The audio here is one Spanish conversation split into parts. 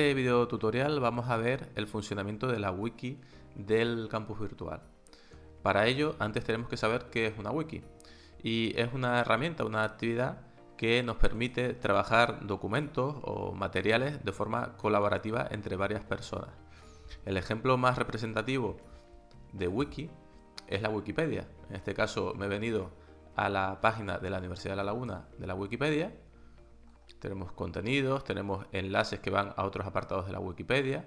este video tutorial vamos a ver el funcionamiento de la wiki del campus virtual. Para ello, antes tenemos que saber qué es una wiki. Y es una herramienta, una actividad que nos permite trabajar documentos o materiales de forma colaborativa entre varias personas. El ejemplo más representativo de wiki es la Wikipedia. En este caso me he venido a la página de la Universidad de La Laguna de la Wikipedia tenemos contenidos, tenemos enlaces que van a otros apartados de la Wikipedia,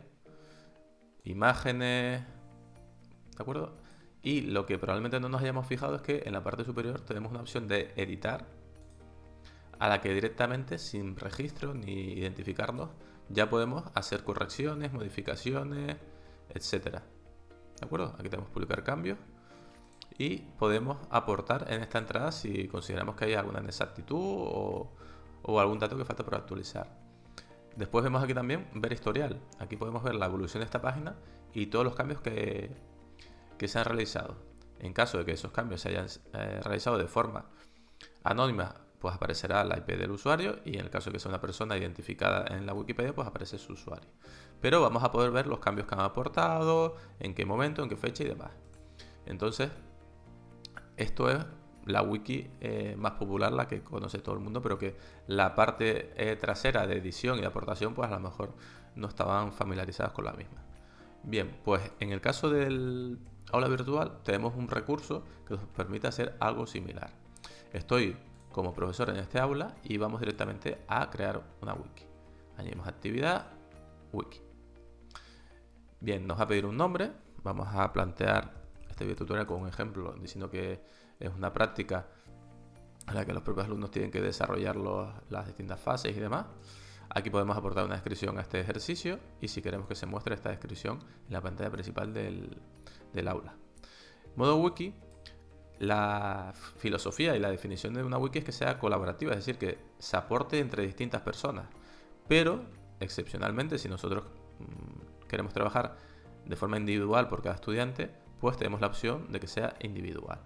imágenes, ¿de acuerdo? Y lo que probablemente no nos hayamos fijado es que en la parte superior tenemos una opción de editar, a la que directamente, sin registro ni identificarnos, ya podemos hacer correcciones, modificaciones, etcétera. ¿De acuerdo? Aquí tenemos publicar cambios y podemos aportar en esta entrada si consideramos que hay alguna inexactitud o o algún dato que falta por actualizar. Después vemos aquí también ver historial. Aquí podemos ver la evolución de esta página y todos los cambios que, que se han realizado. En caso de que esos cambios se hayan eh, realizado de forma anónima, pues aparecerá la IP del usuario y en el caso de que sea una persona identificada en la Wikipedia, pues aparece su usuario. Pero vamos a poder ver los cambios que han aportado, en qué momento, en qué fecha y demás. Entonces, esto es la wiki más popular, la que conoce todo el mundo, pero que la parte eh, trasera de edición y aportación, pues a lo mejor no estaban familiarizadas con la misma. Bien, pues en el caso del aula virtual tenemos un recurso que nos permite hacer algo similar. Estoy como profesor en este aula y vamos directamente a crear una wiki. Añadimos actividad, wiki. Bien, nos va a pedir un nombre. Vamos a plantear este video tutorial con un ejemplo diciendo que es una práctica en la que los propios alumnos tienen que desarrollar las distintas fases y demás. Aquí podemos aportar una descripción a este ejercicio y si queremos que se muestre esta descripción en la pantalla principal del, aula. Modo wiki, la filosofía y la definición de una wiki es que sea colaborativa, es decir, que se aporte entre distintas personas. Pero, excepcionalmente, si nosotros mm, queremos trabajar de forma individual por cada estudiante, pues tenemos la opción de que sea individual.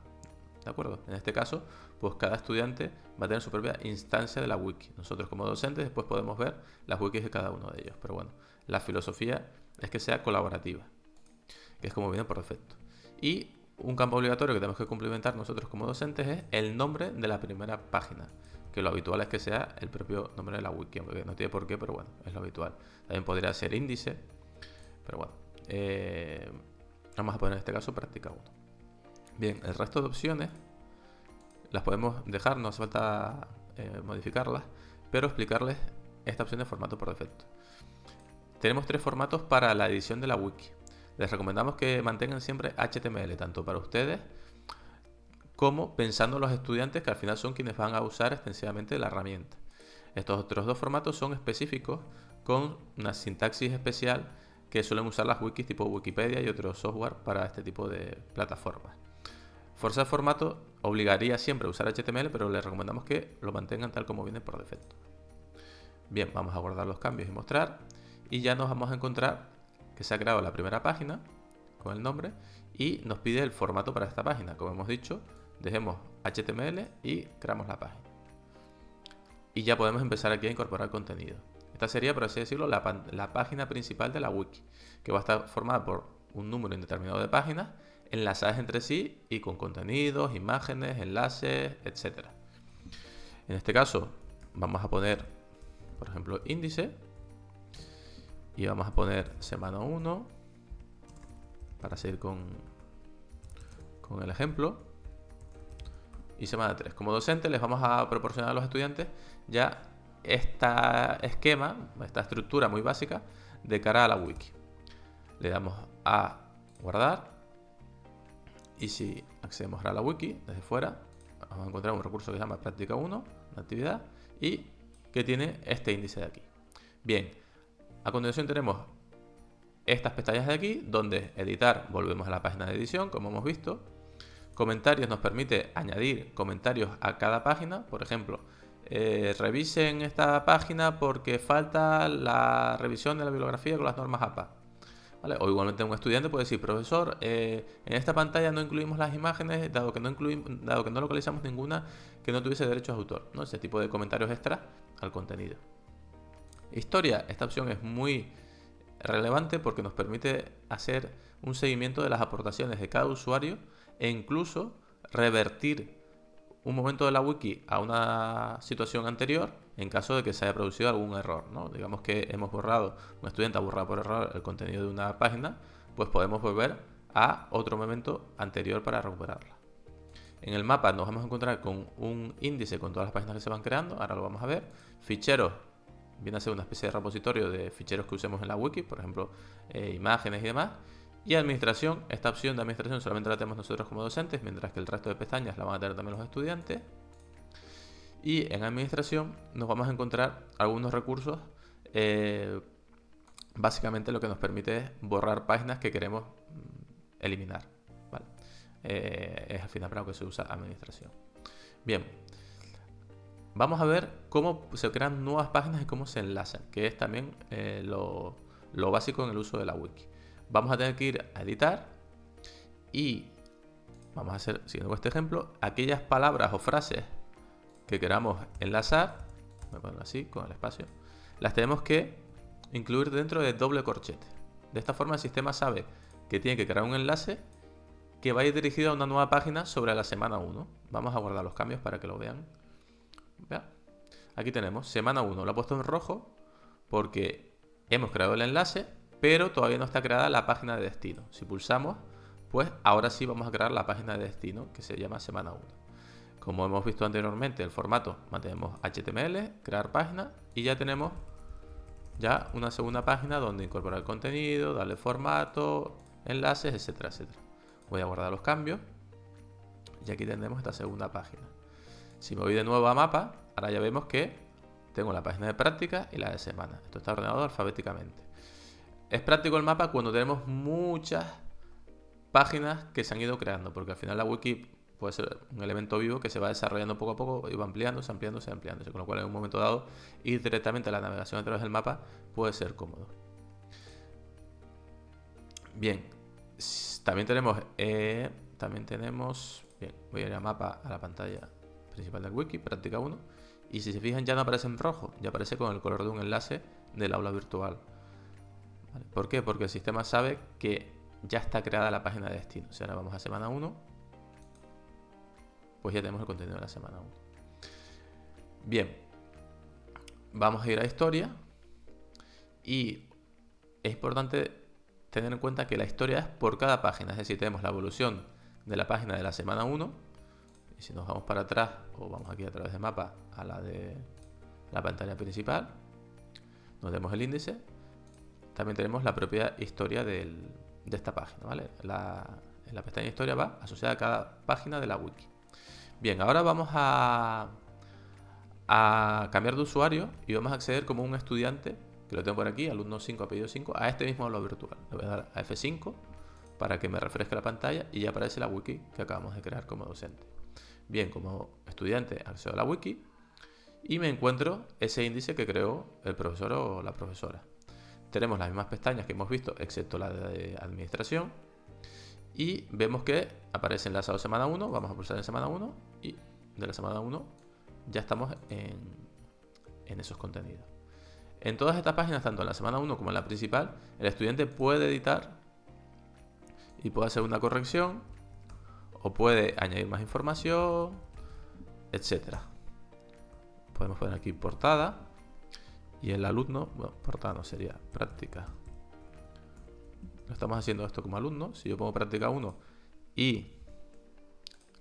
¿De acuerdo? En este caso, pues cada estudiante va a tener su propia instancia de la wiki. Nosotros como docentes después podemos ver las wikis de cada uno de ellos. Pero bueno, la filosofía es que sea colaborativa, que es como viene por defecto. Y un campo obligatorio que tenemos que cumplimentar nosotros como docentes es el nombre de la primera página. Que lo habitual es que sea el propio nombre de la wiki, aunque no tiene por qué, pero bueno, es lo habitual. También podría ser índice, pero bueno. Eh, vamos a poner en este caso práctica 1. Bien, el resto de opciones las podemos dejar, no hace falta eh, modificarlas, pero explicarles esta opción de formato por defecto. Tenemos tres formatos para la edición de la wiki. Les recomendamos que mantengan siempre HTML, tanto para ustedes como pensando en los estudiantes que al final son quienes van a usar extensivamente la herramienta. Estos otros dos formatos son específicos con una sintaxis especial que suelen usar las wikis tipo Wikipedia y otros software para este tipo de plataformas. Forzar formato obligaría siempre a usar HTML, pero les recomendamos que lo mantengan tal como viene por defecto. Bien, vamos a guardar los cambios y mostrar. Y ya nos vamos a encontrar que se ha creado la primera página con el nombre y nos pide el formato para esta página. Como hemos dicho, dejemos HTML y creamos la página. Y ya podemos empezar aquí a incorporar contenido. Esta sería, por así decirlo, la, la página principal de la wiki, que va a estar formada por un número indeterminado de páginas enlazadas entre sí y con contenidos, imágenes, enlaces, etc. En este caso vamos a poner, por ejemplo, índice y vamos a poner semana 1 para seguir con, con el ejemplo y semana 3. Como docente les vamos a proporcionar a los estudiantes ya este esquema, esta estructura muy básica de cara a la wiki. Le damos a guardar y si accedemos a la wiki desde fuera, vamos a encontrar un recurso que se llama práctica 1, una actividad, y que tiene este índice de aquí. Bien, a continuación tenemos estas pestañas de aquí, donde editar, volvemos a la página de edición, como hemos visto. Comentarios nos permite añadir comentarios a cada página, por ejemplo, eh, revisen esta página porque falta la revisión de la bibliografía con las normas APA. O igualmente un estudiante puede decir, profesor, eh, en esta pantalla no incluimos las imágenes, dado que no, incluimos, dado que no localizamos ninguna que no tuviese derechos de autor. ¿no? Ese tipo de comentarios extra al contenido. Historia, esta opción es muy relevante porque nos permite hacer un seguimiento de las aportaciones de cada usuario e incluso revertir un momento de la wiki a una situación anterior en caso de que se haya producido algún error. ¿no? Digamos que hemos borrado, un estudiante ha borrado por error el contenido de una página, pues podemos volver a otro momento anterior para recuperarla. En el mapa nos vamos a encontrar con un índice con todas las páginas que se van creando, ahora lo vamos a ver. Ficheros, viene a ser una especie de repositorio de ficheros que usemos en la wiki, por ejemplo, eh, imágenes y demás. Y administración, esta opción de administración solamente la tenemos nosotros como docentes, mientras que el resto de pestañas la van a tener también los estudiantes. Y en administración nos vamos a encontrar algunos recursos, eh, básicamente lo que nos permite es borrar páginas que queremos mm, eliminar. Eh, es al final para lo que se usa administración. Bien, vamos a ver cómo se crean nuevas páginas y cómo se enlazan, que es también eh, lo, lo básico en el uso de la wiki. Vamos a tener que ir a editar y vamos a hacer, siguiendo este ejemplo, aquellas palabras o frases que queramos enlazar, me pongo así con el espacio, las tenemos que incluir dentro de doble corchete. De esta forma el sistema sabe que tiene que crear un enlace que va a ir dirigido a una nueva página sobre la semana 1. Vamos a guardar los cambios para que lo vean. Aquí tenemos semana 1, lo he puesto en rojo porque hemos creado el enlace, pero todavía no está creada la página de destino. Si pulsamos, pues ahora sí vamos a crear la página de destino que se llama semana 1. Como hemos visto anteriormente, el formato mantenemos HTML, crear página y ya tenemos ya una segunda página donde incorporar contenido, darle formato, enlaces, etcétera, etcétera. Voy a guardar los cambios y aquí tendremos esta segunda página. Si me voy de nuevo a mapa, ahora ya vemos que tengo la página de práctica y la de semana. Esto está ordenado alfabéticamente. Es práctico el mapa cuando tenemos muchas páginas que se han ido creando, porque al final la wiki puede ser un elemento vivo que se va desarrollando poco a poco y va ampliándose, ampliándose, ampliándose. Con lo cual en un momento dado ir directamente a la navegación a través del mapa puede ser cómodo. Bien, también tenemos, eh, también tenemos, bien, voy a ir a mapa a la pantalla principal del wiki, práctica 1, y si se fijan ya no aparece en rojo, ya aparece con el color de un enlace del aula virtual. ¿Por qué? Porque el sistema sabe que ya está creada la página de destino. Si ahora vamos a semana 1, pues ya tenemos el contenido de la semana 1. Bien, vamos a ir a historia y es importante tener en cuenta que la historia es por cada página, es decir, tenemos la evolución de la página de la semana 1 y si nos vamos para atrás o vamos aquí a través de mapa a la de la pantalla principal, nos vemos el índice, también tenemos la propia historia de esta página, ¿vale? La pestaña historia va asociada a cada página de la wiki. Bien, ahora vamos a, cambiar de usuario y vamos a acceder como un estudiante que lo tengo por aquí, alumno 5, apellido 5, a este mismo aula virtual. Le voy a dar a F5 para que me refresque la pantalla y ya aparece la wiki que acabamos de crear como docente. Bien, como estudiante accedo a la wiki y me encuentro ese índice que creó el profesor o la profesora. Tenemos las mismas pestañas que hemos visto, excepto la de administración. Y vemos que aparece enlazado semana 1, vamos a pulsar en semana 1 y de la semana 1 ya estamos en, en esos contenidos. En todas estas páginas, tanto en la semana 1 como en la principal, el estudiante puede editar y puede hacer una corrección o puede añadir más información, etcétera. Podemos poner aquí portada y el alumno, bueno, portada no sería práctica. Lo estamos haciendo esto como alumno. Si yo pongo práctica 1 y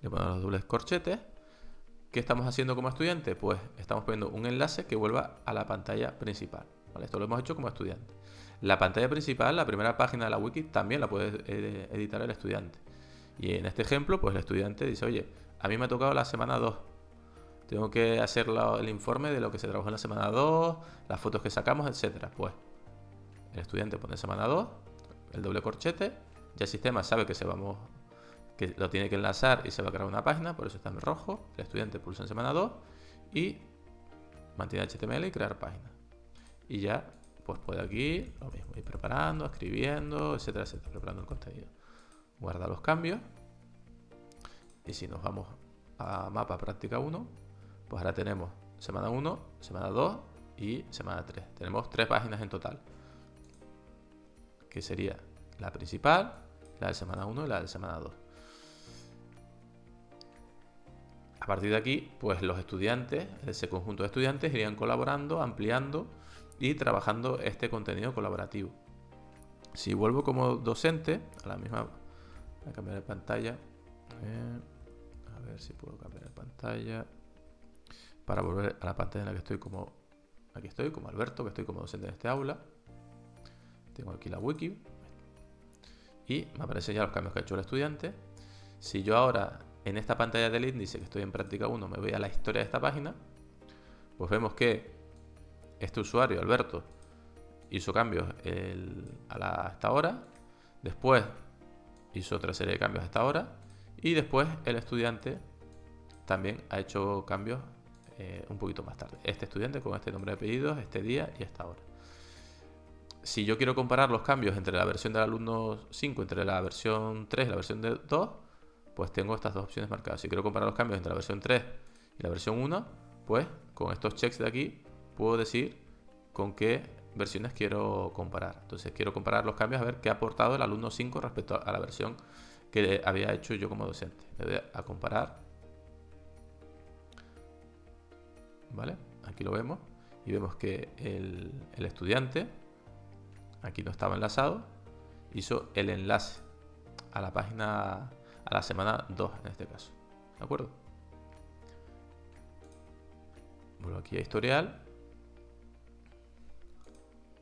le pongo los dobles corchetes, ¿Qué estamos haciendo como estudiante? Pues estamos poniendo un enlace que vuelva a la pantalla principal. Esto lo hemos hecho como estudiante. La pantalla principal, la primera página de la wiki, también la puede eh, editar el estudiante. Y en este ejemplo, pues el estudiante dice, oye, a mí me ha tocado la semana 2. Tengo que hacer el informe de lo que se trabajó en la semana 2, las fotos que sacamos, etc. Pues el estudiante pone semana 2, el doble corchete, ya el sistema sabe que se vamos que lo tiene que enlazar y se va a crear una página, por eso está en rojo. El estudiante pulsa en semana 2 y mantiene HTML y crear página. Y ya, pues puede aquí lo mismo, ir preparando, escribiendo, etcétera, etcétera, preparando el contenido. Guarda los cambios. Y si nos vamos a mapa práctica 1, pues ahora tenemos semana 1, semana 2 y semana 3. Tenemos tres páginas en total. Que sería la principal, la de semana 1 y la de semana 2. A partir de aquí, pues los estudiantes, ese conjunto de estudiantes, irían colaborando, ampliando y trabajando este contenido colaborativo. Si vuelvo como docente, a la misma... Voy a cambiar de pantalla. A ver si puedo cambiar de pantalla. Para volver a la pantalla en la que estoy como... Aquí estoy, como Alberto, que estoy como docente en este aula. Tengo aquí la wiki. Y me aparecen ya los cambios que ha hecho el estudiante. Si yo ahora en esta pantalla del índice que estoy en práctica 1 me voy a la historia de esta página, pues vemos que este usuario, Alberto, hizo cambios a, la, esta hora, después hizo otra serie de cambios a esta hora y después el estudiante también ha hecho cambios eh, un poquito más tarde. Este estudiante con este nombre de apellidos, este día y esta hora. Si yo quiero comparar los cambios entre la versión del alumno 5, entre la versión 3 y la versión 2, pues tengo estas dos opciones marcadas. Si quiero comparar los cambios entre la versión 3 y la versión 1, pues con estos checks de aquí puedo decir con qué versiones quiero comparar. Entonces quiero comparar los cambios a ver qué ha aportado el alumno 5 respecto a la versión que había hecho yo como docente. Le voy a comparar. ¿Vale? Aquí lo vemos. Y vemos que el, el estudiante, aquí no estaba enlazado, hizo el enlace a la página a la semana 2 en este caso. ¿De acuerdo? Vuelvo aquí a historial.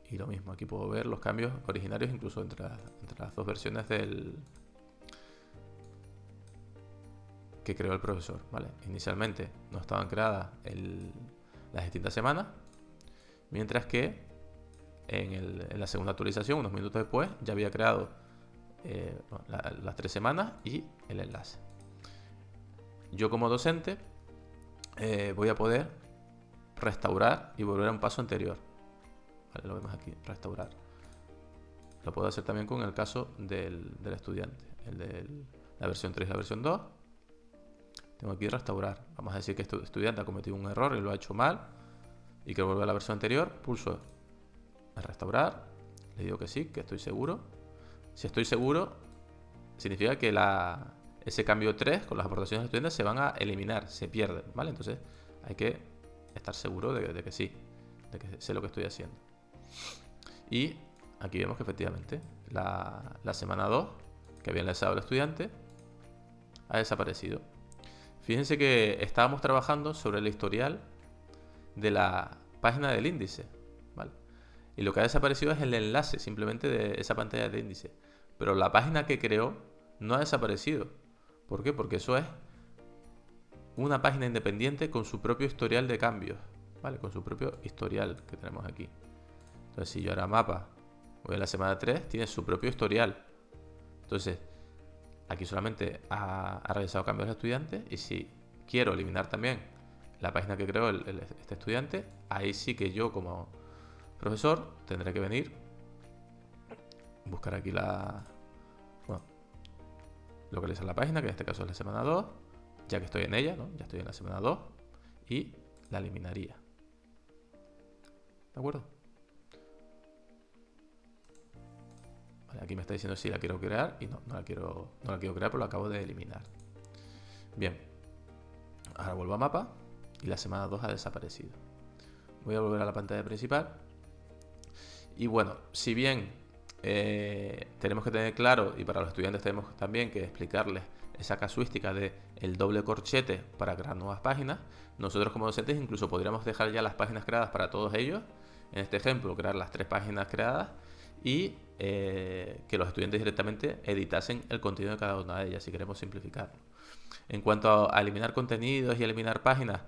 Y lo mismo, aquí puedo ver los cambios originarios incluso entre, entre las dos versiones del que creó el profesor. ¿vale? Inicialmente no estaban creadas las distintas semanas, mientras que en, la segunda actualización, unos minutos después, ya había creado eh, las tres semanas y el enlace. Yo como docente eh, voy a poder restaurar y volver a un paso anterior. lo vemos aquí, restaurar. Lo puedo hacer también con el caso del, estudiante, el de la versión 3 y la versión 2. Tengo aquí restaurar. Vamos a decir que este estudiante ha cometido un error y lo ha hecho mal y que vuelve a la versión anterior. Pulso a restaurar. Le digo que sí, que estoy seguro. Si estoy seguro, significa que la, ese cambio 3 con las aportaciones de estudiantes se van a eliminar, se pierden, ¿vale? Entonces hay que estar seguro de, que sí, de que sé lo que estoy haciendo. Y aquí vemos que efectivamente la, la semana 2 que había enlazado el estudiante ha desaparecido. Fíjense que estábamos trabajando sobre el historial de la página del índice. Y lo que ha desaparecido es el enlace simplemente de esa pantalla de índice. Pero la página que creó no ha desaparecido. ¿Por qué? Porque eso es una página independiente con su propio historial de cambios. ¿Vale? Con su propio historial que tenemos aquí. Entonces, si yo ahora mapa voy a la semana 3, tiene su propio historial. Entonces, aquí solamente ha, realizado cambios de estudiantes. Y si quiero eliminar también la página que creó este estudiante, ahí sí que yo como profesor tendré que venir buscar aquí la... Bueno, localizar la página, que en este caso es la semana 2, ya que estoy en ella, ¿no? Ya estoy en la semana 2, y la eliminaría. ¿De acuerdo? Aquí me está diciendo si la quiero crear y no, no la quiero, no la quiero crear, pero la acabo de eliminar. Bien. Ahora vuelvo a mapa y la semana 2 ha desaparecido. Voy a volver a la pantalla principal. Y bueno, si bien eh, tenemos que tener claro, y para los estudiantes tenemos también que explicarles esa casuística de el doble corchete para crear nuevas páginas. Nosotros como docentes incluso podríamos dejar ya las páginas creadas para todos ellos. En este ejemplo, crear las tres páginas creadas y eh, que los estudiantes directamente editasen el contenido de cada una de ellas si queremos simplificarlo. En cuanto a eliminar contenidos y eliminar páginas,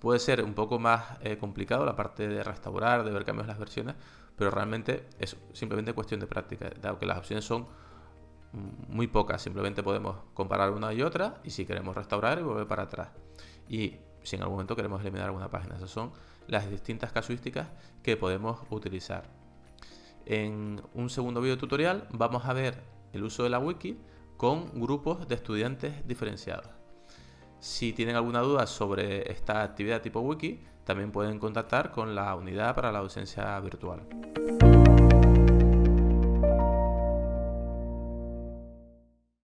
puede ser un poco más eh, complicado la parte de restaurar, de ver cambios en las versiones, pero realmente es simplemente cuestión de práctica, dado que las opciones son muy pocas, simplemente podemos comparar una y otra y si queremos restaurar y volver para atrás. Y si en algún momento queremos eliminar alguna página, esas son las distintas casuísticas que podemos utilizar. En un segundo video tutorial vamos a ver el uso de la wiki con grupos de estudiantes diferenciados. Si tienen alguna duda sobre esta actividad tipo wiki, también pueden contactar con la unidad para la docencia virtual.